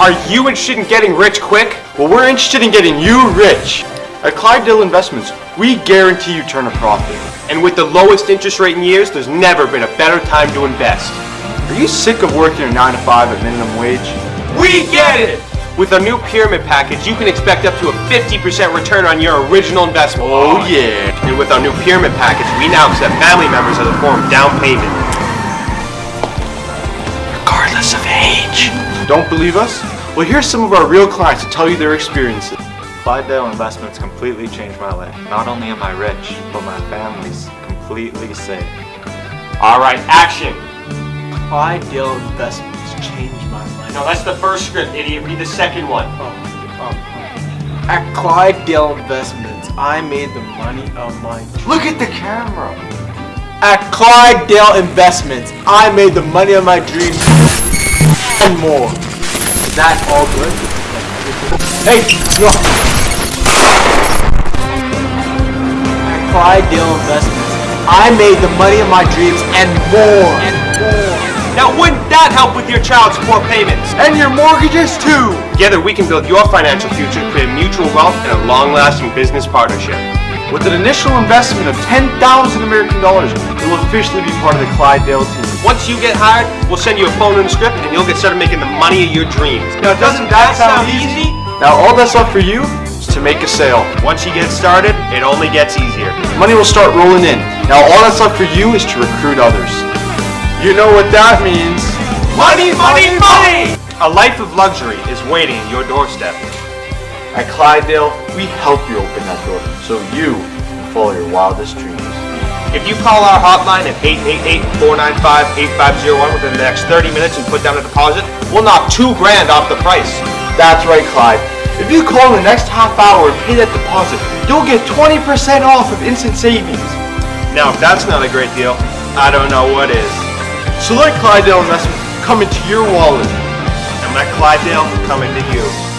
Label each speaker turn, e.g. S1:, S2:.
S1: Are you interested in getting rich quick? Well, we're interested in getting you rich. At Clydesdale Investments, we guarantee you turn a profit. And with the lowest interest rate in years, there's never been a better time to invest. Are you sick of working a 9 to 5 at minimum wage? We get it! With our new pyramid package, you can expect up to a 50% return on your original investment. Oh yeah! And with our new pyramid package, we now accept family members as a form of down payment. Regardless of age. Don't believe us? Well, here's some of our real clients to tell you their experiences.
S2: Clydesdale Investments completely changed my life. Not only am I rich, but my family's completely safe.
S1: Alright, action!
S3: Clydesdale Investments changed my life.
S1: No, that's the first script, idiot. Read the second one. Oh, oh, oh.
S3: At Clydesdale Investments, I made the money of my
S1: Look at the camera.
S3: At Clydesdale Investments, I made the money of my dreams and more. Is that all good? Hey, no. At Clydesdale Investments, I made the money of my dreams and more. And more.
S1: Now, wouldn't that help with your child support payments?
S3: And your mortgages too.
S1: Together, we can build your financial future, create mutual wealth, and a long-lasting business partnership. With an initial investment of 10,000 American dollars, you'll officially be part of the Clydesdale team. Once you get hired, we'll send you a phone and a script, and you'll get started making the money of your dreams. Now, doesn't that sound easy? Now, all that's left for you is to make a sale. Once you get started, it only gets easier. Money will start rolling in. Now, all that's left for you is to recruit others. You know what that means. Money, money, money! A life of luxury is waiting at your doorstep. At Clydesdale, we help you open that door so you can follow your wildest dreams. If you call our hotline at 888-495-8501 within the next 30 minutes and put down a deposit, we'll knock two grand off the price. That's right, Clyde. If you call in the next half hour and pay that deposit, you'll get 20% off of instant savings. Now, if that's not a great deal, I don't know what is. So let Clydesdale Investment come into your wallet. And let Clydesdale come into you.